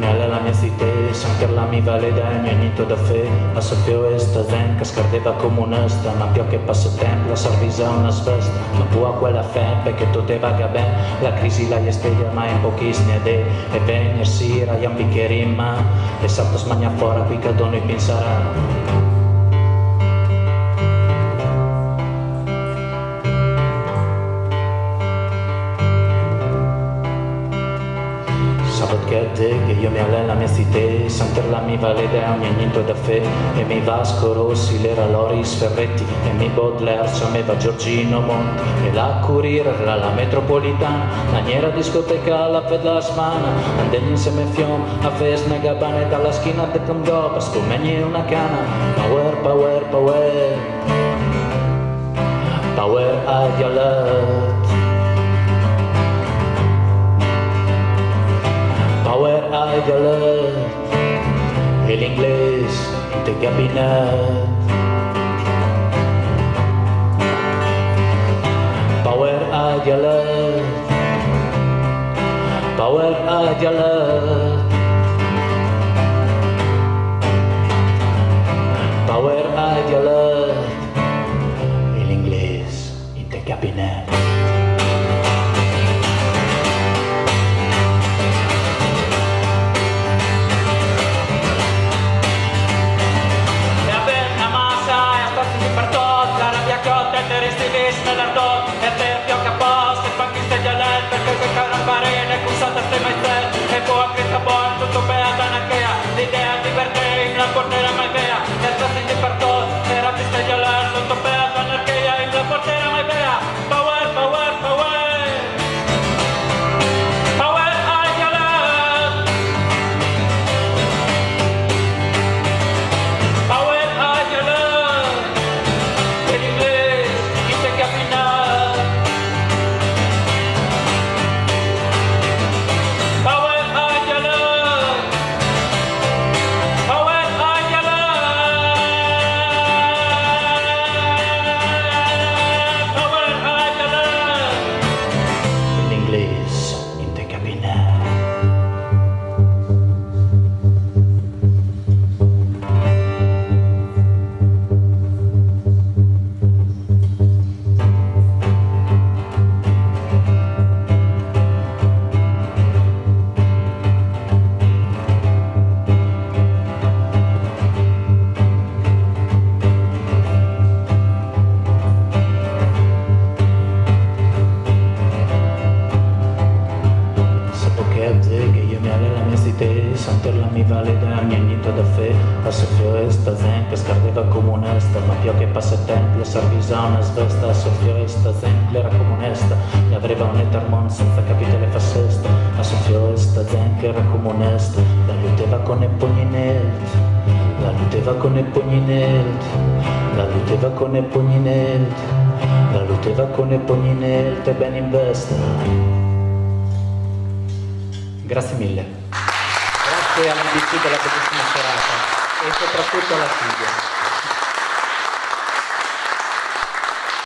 alla la mia cité Sempre la mi vale d'agno, niente da fe. A soffio zen che scardeva comunista Ma più che passa tempo la servisa una svesta. Ma può quella fe perché tutto vaga ben. La crisi la spiega ma in pochissime idee E venir sera, un bicchiere in E salto smagna fuori qui che dono e penserà io mi allena la mia cité Santerla mi vale da ogni niente da fe e mi Vasco Rossi l'era Loris Ferretti e mi Baudelaire va Giorgino Monti e la Curire la, la metropolitana la niera discoteca la fed la smana andegli insieme fiom a fest mega bane dalla schina de condò per scomegni una cana power power power power a dialet Power Idol e l'inglese de cabinet. Power Idol Power Idol Power este mi vale da niente da fe. A soffio esta zen che scardeva come onesta ma più che passa tempo la servisa una svesta a soffio esta zen era come onesta e aveva un etermon senza capitale fa sesta a soffio esta zen che era come onesta la luteva con i pugni nelt la luteva con i pugni nelt la luteva con i pugni nelt la luteva con i pugni nelt e ben in vesta grazie mille grazie all'invito della bellissima serata e soprattutto alla figlia.